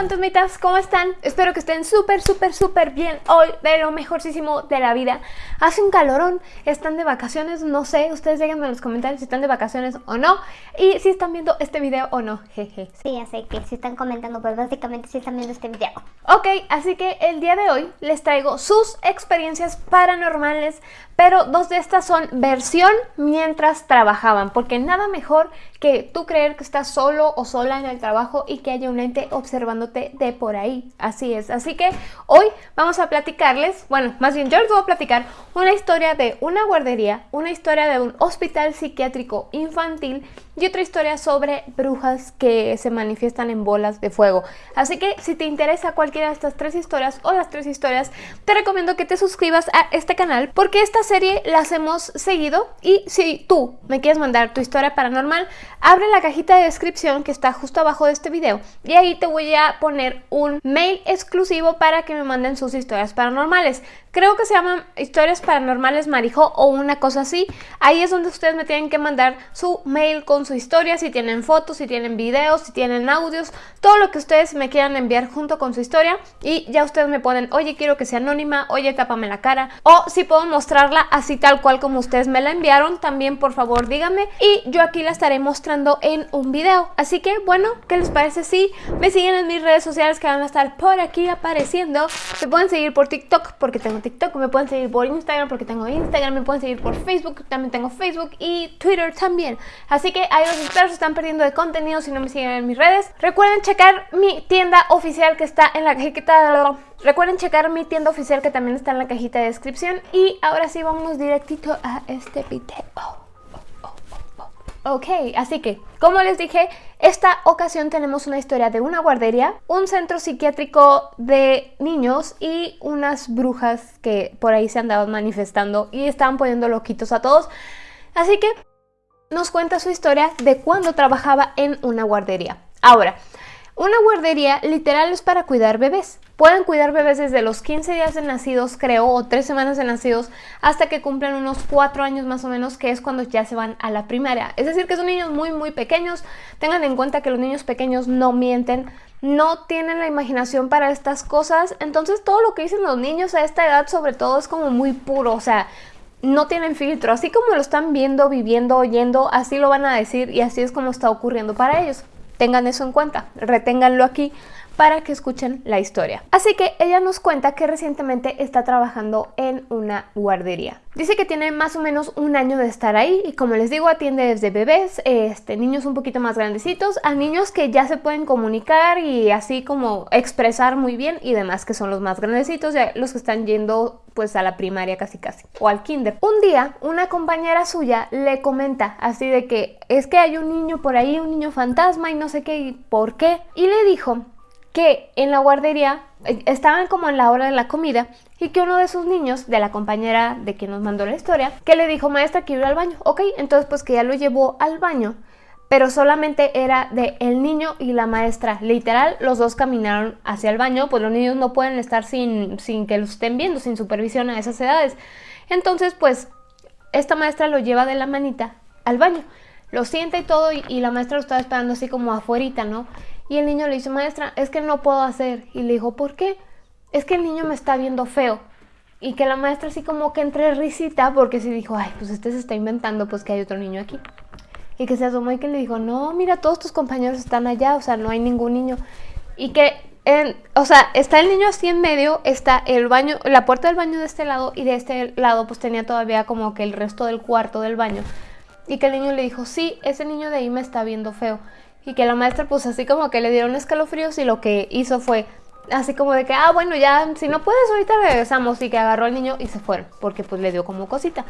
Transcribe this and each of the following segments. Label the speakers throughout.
Speaker 1: fantasmitas, ¿cómo están? Espero que estén súper, súper, súper bien hoy, de lo mejorcísimo de la vida. Hace un calorón, están de vacaciones, no sé, ustedes díganme en los comentarios si están de vacaciones o no y si están viendo este video o no, jeje.
Speaker 2: Sí, ya sé que si están comentando, pero básicamente si están viendo este video.
Speaker 1: Ok, así que el día de hoy les traigo sus experiencias paranormales, pero dos de estas son versión mientras trabajaban, porque nada mejor que tú creer que estás solo o sola en el trabajo y que haya un ente observándote de por ahí. Así es. Así que hoy vamos a platicarles, bueno, más bien yo les voy a platicar una historia de una guardería, una historia de un hospital psiquiátrico infantil y otra historia sobre brujas que se manifiestan en bolas de fuego. Así que si te interesa cualquiera de estas tres historias o las tres historias, te recomiendo que te suscribas a este canal porque esta serie las hemos seguido y si tú me quieres mandar tu historia paranormal, abre la cajita de descripción que está justo abajo de este video y ahí te voy a poner un mail exclusivo para que me manden sus historias paranormales. Creo que se llaman historias paranormales marijo o una cosa así. Ahí es donde ustedes me tienen que mandar su mail con su historia, si tienen fotos, si tienen videos, si tienen audios, todo lo que ustedes me quieran enviar junto con su historia y ya ustedes me ponen, oye quiero que sea anónima, oye tápame la cara o si puedo mostrarla así tal cual como ustedes me la enviaron, también por favor díganme y yo aquí la estaré mostrando en un video. Así que bueno, ¿qué les parece si me siguen en mis redes sociales que van a estar por aquí apareciendo? Se pueden seguir por TikTok porque tengo TikTok, me pueden seguir por Instagram porque tengo Instagram, me pueden seguir por Facebook, también tengo Facebook y Twitter también. Así que ahí los espero, se están perdiendo de contenido si no me siguen en mis redes. Recuerden checar mi tienda oficial que está en la cajita... Recuerden checar mi tienda oficial que también está en la cajita de descripción. Y ahora sí, vamos directito a este video. Ok, así que, como les dije, esta ocasión tenemos una historia de una guardería, un centro psiquiátrico de niños y unas brujas que por ahí se andaban manifestando y estaban poniendo loquitos a todos. Así que nos cuenta su historia de cuando trabajaba en una guardería. Ahora, una guardería literal es para cuidar bebés. Pueden cuidar bebés desde los 15 días de nacidos, creo, o 3 semanas de nacidos, hasta que cumplen unos 4 años más o menos, que es cuando ya se van a la primaria. Es decir, que son niños muy, muy pequeños. Tengan en cuenta que los niños pequeños no mienten, no tienen la imaginación para estas cosas. Entonces todo lo que dicen los niños a esta edad sobre todo es como muy puro, o sea, no tienen filtro. Así como lo están viendo, viviendo, oyendo, así lo van a decir y así es como está ocurriendo para ellos. Tengan eso en cuenta, reténganlo aquí para que escuchen la historia. Así que ella nos cuenta que recientemente está trabajando en una guardería. Dice que tiene más o menos un año de estar ahí y como les digo atiende desde bebés, este, niños un poquito más grandecitos, a niños que ya se pueden comunicar y así como expresar muy bien y demás que son los más grandecitos, los que están yendo pues a la primaria casi casi o al kinder. Un día una compañera suya le comenta así de que es que hay un niño por ahí, un niño fantasma y no sé qué y por qué y le dijo que en la guardería eh, estaban como en la hora de la comida y que uno de sus niños, de la compañera de quien nos mandó la historia, que le dijo, maestra, quiero ir al baño. Ok, entonces pues que ya lo llevó al baño, pero solamente era de el niño y la maestra. Literal, los dos caminaron hacia el baño, pues los niños no pueden estar sin, sin que lo estén viendo, sin supervisión a esas edades. Entonces, pues, esta maestra lo lleva de la manita al baño. Lo sienta y todo, y, y la maestra lo estaba esperando así como afuerita, ¿no? Y el niño le dice, maestra, es que no puedo hacer. Y le dijo, ¿por qué? Es que el niño me está viendo feo. Y que la maestra así como que entre risita, porque se dijo, ay, pues este se está inventando, pues que hay otro niño aquí. Y que se asomó y que le dijo, no, mira, todos tus compañeros están allá, o sea, no hay ningún niño. Y que, en, o sea, está el niño así en medio, está el baño, la puerta del baño de este lado y de este lado pues tenía todavía como que el resto del cuarto del baño. Y que el niño le dijo, sí, ese niño de ahí me está viendo feo y que la maestra pues así como que le dieron escalofríos y lo que hizo fue así como de que, ah, bueno, ya, si no puedes, ahorita regresamos. Y que agarró al niño y se fueron, porque pues le dio como cosita.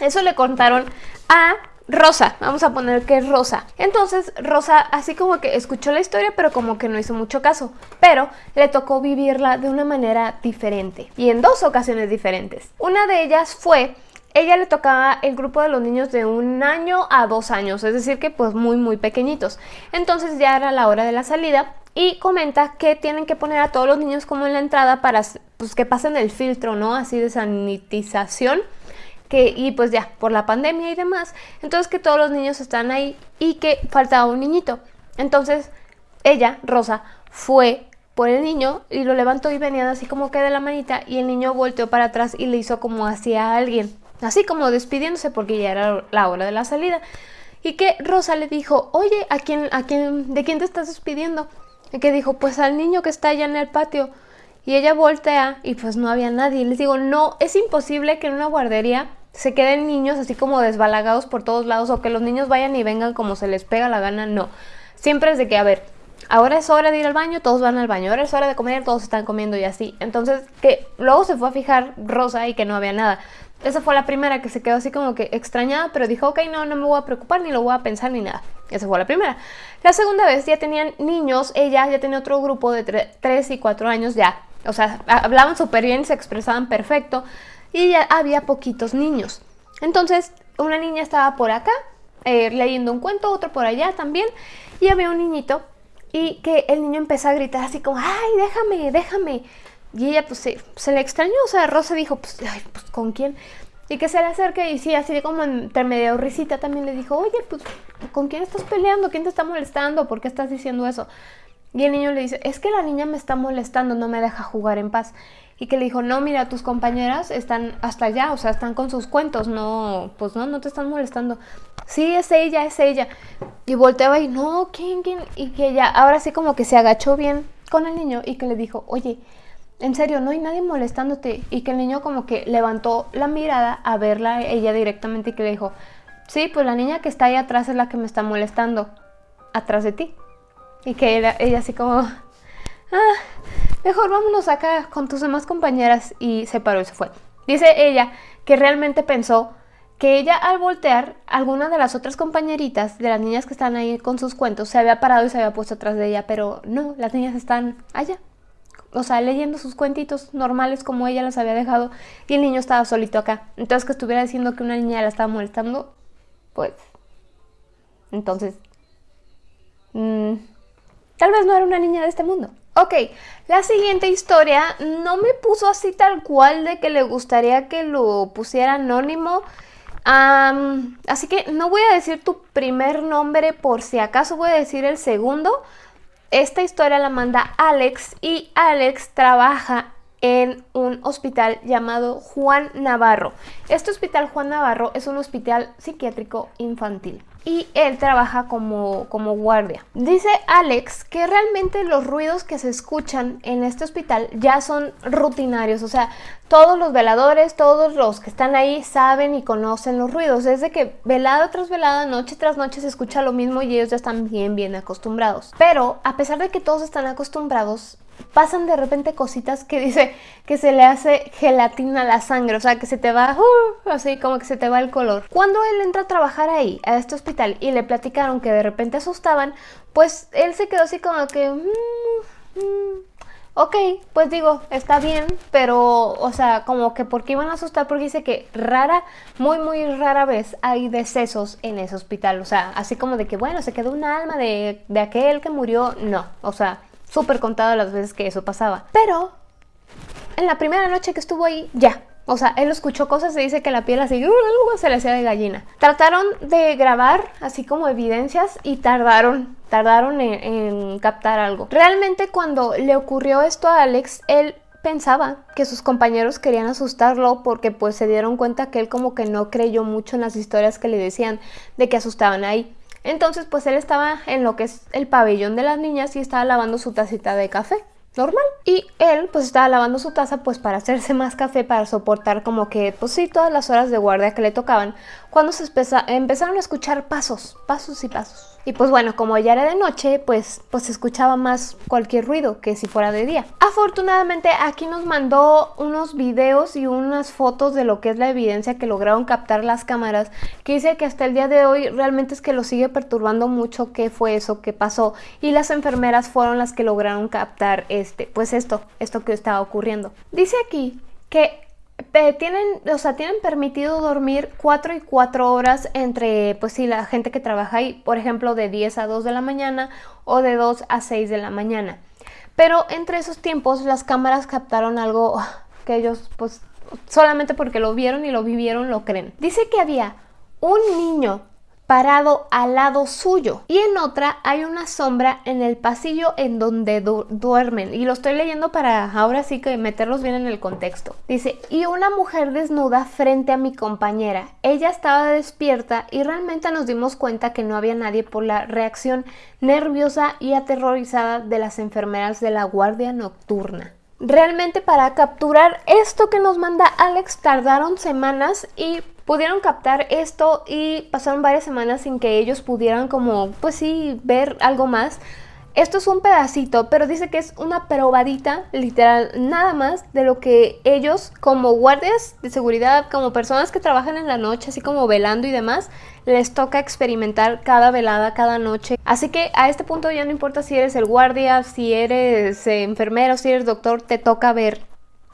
Speaker 1: Eso le contaron a Rosa, vamos a poner que es Rosa. Entonces Rosa así como que escuchó la historia, pero como que no hizo mucho caso. Pero le tocó vivirla de una manera diferente y en dos ocasiones diferentes. Una de ellas fue ella le tocaba el grupo de los niños de un año a dos años, es decir que pues muy muy pequeñitos. Entonces ya era la hora de la salida y comenta que tienen que poner a todos los niños como en la entrada para pues, que pasen el filtro, ¿no? Así de sanitización. Que, y pues ya, por la pandemia y demás, entonces que todos los niños están ahí y que faltaba un niñito. Entonces ella, Rosa, fue por el niño y lo levantó y venían así como que de la manita y el niño volteó para atrás y le hizo como hacia alguien, así como despidiéndose porque ya era la hora de la salida. Y que Rosa le dijo, oye, ¿a quién, a quién, ¿de quién te estás despidiendo? Y que dijo, pues al niño que está allá en el patio. Y ella voltea y pues no había nadie. Y les digo, no, es imposible que en una guardería se queden niños así como desbalagados por todos lados o que los niños vayan y vengan como se les pega la gana. No, siempre es de que, a ver, ahora es hora de ir al baño, todos van al baño, ahora es hora de comer, todos están comiendo y así. Entonces, que luego se fue a fijar Rosa y que no había nada. Esa fue la primera que se quedó así como que extrañada, pero dijo, ok, no, no me voy a preocupar, ni lo voy a pensar, ni nada. Esa fue la primera. La segunda vez ya tenían niños, ella ya tenía otro grupo de 3 y 4 años ya. O sea, hablaban súper bien, se expresaban perfecto y ya había poquitos niños. Entonces, una niña estaba por acá, eh, leyendo un cuento, otro por allá también, y había un niñito y que el niño empezó a gritar así como, ay, déjame, déjame. Y ella pues se, le extrañó, o sea, Rosa dijo, pues, ay, pues, ¿con quién? Y que se le acerque y sí, así como entre medio risita también le dijo, oye, pues, ¿con quién estás peleando? ¿Quién te está molestando? ¿Por qué estás diciendo eso? Y el niño le dice, es que la niña me está molestando, no me deja jugar en paz. Y que le dijo, no, mira, tus compañeras están hasta allá, o sea, están con sus cuentos, no, pues no, no te están molestando. Sí, es ella, es ella. Y volteaba y, no, ¿quién, quién? Y que ella, ahora sí como que se agachó bien con el niño y que le dijo, oye, en serio, no hay nadie molestándote. Y que el niño como que levantó la mirada a verla ella directamente y que le dijo, sí, pues la niña que está ahí atrás es la que me está molestando, atrás de ti. Y que ella así como, ah, mejor vámonos acá con tus demás compañeras. Y se paró y se fue. Dice ella que realmente pensó que ella al voltear, alguna de las otras compañeritas, de las niñas que están ahí con sus cuentos, se había parado y se había puesto atrás de ella, pero no, las niñas están allá, o sea, leyendo sus cuentitos normales como ella las había dejado y el niño estaba solito acá. Entonces que estuviera diciendo que una niña la estaba molestando, pues... Entonces... Mm, tal vez no era una niña de este mundo. Ok, la siguiente historia no me puso así tal cual de que le gustaría que lo pusiera anónimo. así que no voy a decir tu primer nombre por si acaso voy a decir el segundo. Esta historia la manda Alex y Alex trabaja en un hospital llamado Juan Navarro. Este hospital Juan Navarro es un hospital psiquiátrico infantil y él trabaja como, como guardia. Dice Alex que realmente los ruidos que se escuchan en este hospital ya son rutinarios, o sea, todos los veladores, todos los que están ahí saben y conocen los ruidos. Es de que velada tras velada, noche tras noche se escucha lo mismo y ellos ya están bien, bien acostumbrados. Pero a pesar de que todos están acostumbrados, pasan de repente cositas que dice que se le hace gelatina a la sangre, o sea, que se te va, uh, así como que se te va el color. Cuando él entra a trabajar ahí, a este hospital, y le platicaron que de repente asustaban, pues él se quedó así como que... Mm, mm, ok, pues digo, está bien, pero, o sea, como que porque iban a asustar, porque dice que rara, muy, muy rara vez hay decesos en ese hospital, o sea, así como de que, bueno, se quedó un alma de, de aquel que murió, no, o sea, súper contado las veces que eso pasaba. Pero en la primera noche que estuvo ahí, ya. O sea, él escuchó cosas y dice que la piel así uh, se le hacía de gallina. Trataron de grabar así como evidencias y tardaron, tardaron en, en captar algo. Realmente cuando le ocurrió esto a Alex, él pensaba que sus compañeros querían asustarlo porque pues se dieron cuenta que él como que no creyó mucho en las historias que le decían de que asustaban ahí. Entonces, pues él estaba en lo que es el pabellón de las niñas y estaba lavando su tacita de café normal. Y él pues estaba lavando su taza pues para hacerse más café, para soportar como que pues sí todas las horas de guardia que le tocaban, cuando se empezaron a escuchar pasos, pasos y pasos. Y pues bueno, como ya era de noche, pues, pues se escuchaba más cualquier ruido que si fuera de día. Afortunadamente aquí nos mandó unos videos y unas fotos de lo que es la evidencia que lograron captar las cámaras, que dice que hasta el día de hoy realmente es que lo sigue perturbando mucho qué fue eso que pasó. Y las enfermeras fueron las que lograron captar este, pues esto, esto que estaba ocurriendo. Dice aquí que tienen, o sea, tienen permitido dormir 4 y 4 horas entre, pues sí, la gente que trabaja ahí, por ejemplo, de 10 a 2 de la mañana o de 2 a 6 de la mañana. Pero entre esos tiempos las cámaras captaron algo que ellos, pues, solamente porque lo vieron y lo vivieron, lo creen. Dice que había un niño parado al lado suyo y en otra hay una sombra en el pasillo en donde duermen y lo estoy leyendo para ahora sí que meterlos bien en el contexto. Dice, y una mujer desnuda frente a mi compañera. Ella estaba despierta y realmente nos dimos cuenta que no había nadie por la reacción nerviosa y aterrorizada de las enfermeras de la guardia nocturna. Realmente para capturar esto que nos manda Alex tardaron semanas y pudieron captar esto y pasaron varias semanas sin que ellos pudieran como, pues sí, ver algo más. Esto es un pedacito, pero dice que es una probadita, literal, nada más de lo que ellos como guardias de seguridad, como personas que trabajan en la noche, así como velando y demás, les toca experimentar cada velada, cada noche. Así que a este punto ya no importa si eres el guardia, si eres eh, enfermero, si eres doctor, te toca ver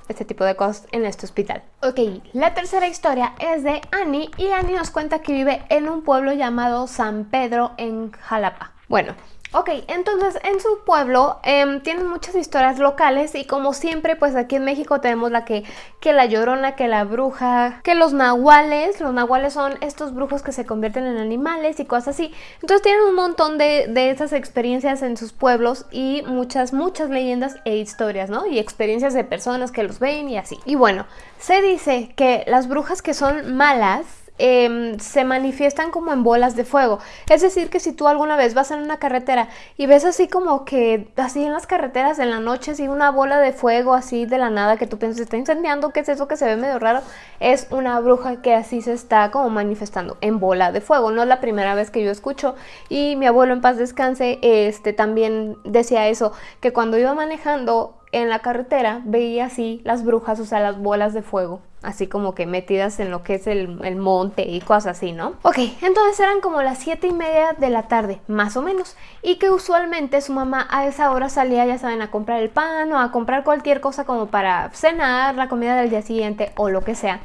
Speaker 1: este tipo de cosas en este hospital. Ok, la tercera historia es de Annie y Annie nos cuenta que vive en un pueblo llamado San Pedro en Jalapa. Bueno, Ok, entonces en su pueblo em, tienen muchas historias locales y como siempre pues aquí en México tenemos la que, que la llorona, que la bruja, que los nahuales, los nahuales son estos brujos que se convierten en animales y cosas así. Entonces tienen un montón de, de esas experiencias en sus pueblos y muchas, muchas leyendas e historias, ¿no? Y experiencias de personas que los ven y así. Y bueno, se dice que las brujas que son malas Em, se manifiestan como en bolas de fuego. Es decir, que si tú alguna vez vas en una carretera y ves así como que, así en las carreteras en la noche, así una bola de fuego así de la nada que tú piensas está incendiando, ¿qué es eso que se ve medio raro? Es una bruja que así se está como manifestando en bola de fuego. No es la primera vez que yo escucho y mi abuelo en paz descanse, este también decía eso, que cuando iba manejando en la carretera veía así las brujas, o sea, las bolas de fuego así como que metidas en lo que es el, monte y cosas así, ¿no? Ok, entonces eran como las 7 y media de la tarde, más o menos, y que usualmente su mamá a esa hora salía, ya saben, a comprar el pan o a comprar cualquier cosa como para cenar, la comida del día siguiente o lo que sea,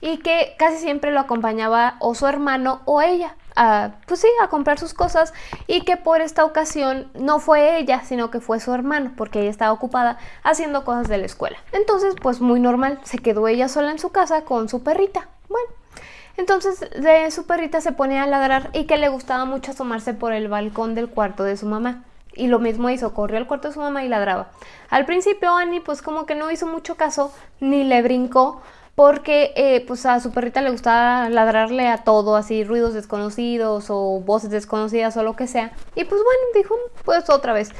Speaker 1: y que casi siempre lo acompañaba o su hermano o ella a, pues sí, a comprar sus cosas y que por esta ocasión no fue ella, sino que fue su hermano, porque ella estaba ocupada haciendo cosas de la escuela. Entonces, pues muy normal, se quedó ella sola en su casa con su perrita. Bueno, entonces de su perrita se ponía a ladrar y que le gustaba mucho asomarse por el balcón del cuarto de su mamá. Y lo mismo hizo, corrió al cuarto de su mamá y ladraba. Al principio Annie pues como que no hizo mucho caso, ni le brincó, porque eh, pues a su perrita le gustaba ladrarle a todo, así ruidos desconocidos o voces desconocidas o lo que sea. Y pues bueno, dijo, pues otra vez.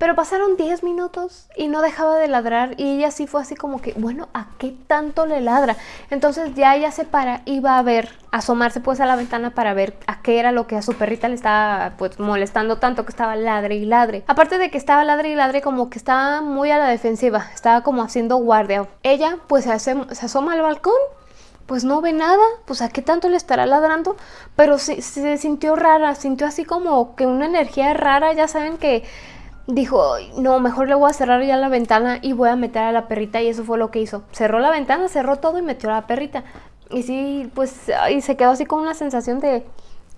Speaker 1: Pero pasaron 10 minutos y no dejaba de ladrar y ella sí fue así como que, bueno, ¿a qué tanto le ladra? Entonces ya ella se para y va a ver, asomarse pues a la ventana para ver a qué era lo que a su perrita le estaba pues molestando tanto que estaba ladre y ladre. Aparte de que estaba ladre y ladre como que estaba muy a la defensiva, estaba como haciendo guardia. Ella pues se, se asoma al balcón pues no ve nada, pues a qué tanto le estará ladrando, pero se, se, sintió rara, sintió así como que una energía rara, ya saben que dijo, no, mejor le voy a cerrar ya la ventana y voy a meter a la perrita y eso fue lo que hizo. Cerró la ventana, cerró todo y metió a la perrita. Y sí, pues, y se quedó así con una sensación de,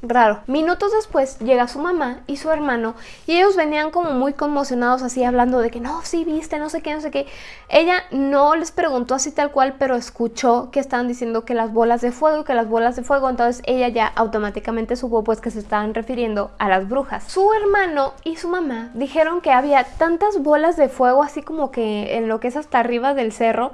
Speaker 1: raro. Minutos después llega su mamá y su hermano y ellos venían como muy conmocionados así hablando de que no, sí viste, no sé qué, no sé qué. Ella no les preguntó así tal cual, pero escuchó que estaban diciendo que las bolas de fuego, que las bolas de fuego, entonces ella ya automáticamente supo pues que se estaban refiriendo a las brujas. Su hermano y su mamá dijeron que había tantas bolas de fuego así como que en lo que es hasta arriba del cerro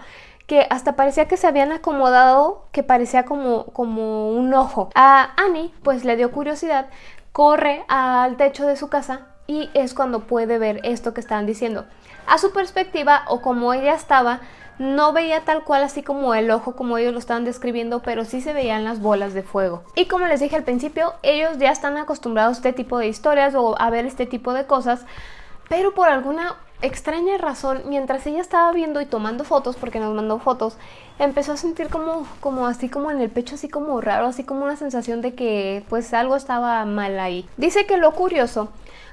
Speaker 1: que hasta parecía que se habían acomodado, que parecía como, como un ojo. A Annie pues le dio curiosidad, corre al techo de su casa y es cuando puede ver esto que estaban diciendo. A su perspectiva o como ella estaba, no veía tal cual así como el ojo como ellos lo estaban describiendo, pero sí se veían las bolas de fuego. Y como les dije al principio, ellos ya están acostumbrados a este tipo de historias o a ver este tipo de cosas, pero por alguna extraña razón, mientras ella estaba viendo y tomando fotos, porque nos mandó fotos, empezó a sentir como, como así como en el pecho, así como raro, así como una sensación de que pues algo estaba mal ahí. Dice que lo curioso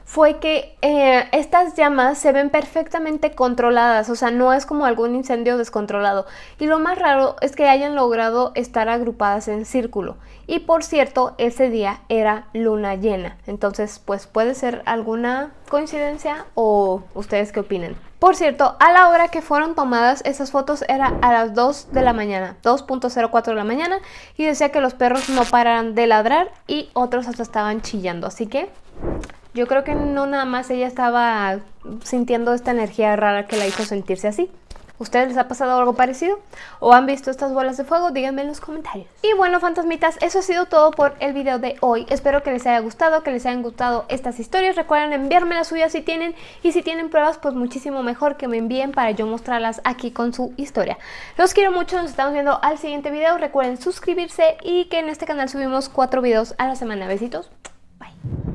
Speaker 1: fue que eh, estas llamas se ven perfectamente controladas, o sea, no es como algún incendio descontrolado. Y lo más raro es que hayan logrado estar agrupadas en círculo. Y por cierto, ese día era luna llena. Entonces, pues puede ser alguna coincidencia o ustedes qué opinen. Por cierto, a la hora que fueron tomadas esas fotos era a las 2 de la mañana, 2.04 de la mañana, y decía que los perros no paran de ladrar y otros hasta estaban chillando. Así que yo creo que no nada más ella estaba sintiendo esta energía rara que la hizo sentirse así. ¿Ustedes les ha pasado algo parecido? ¿O han visto estas bolas de fuego? Díganme en los comentarios. Y bueno, fantasmitas, eso ha sido todo por el video de hoy. Espero que les haya gustado, que les hayan gustado estas historias. Recuerden enviarme las suyas si tienen. Y si tienen pruebas, pues muchísimo mejor que me envíen para yo mostrarlas aquí con su historia. Los quiero mucho, nos estamos viendo al siguiente video. Recuerden suscribirse y que en este canal subimos cuatro videos a la semana. Besitos. Bye.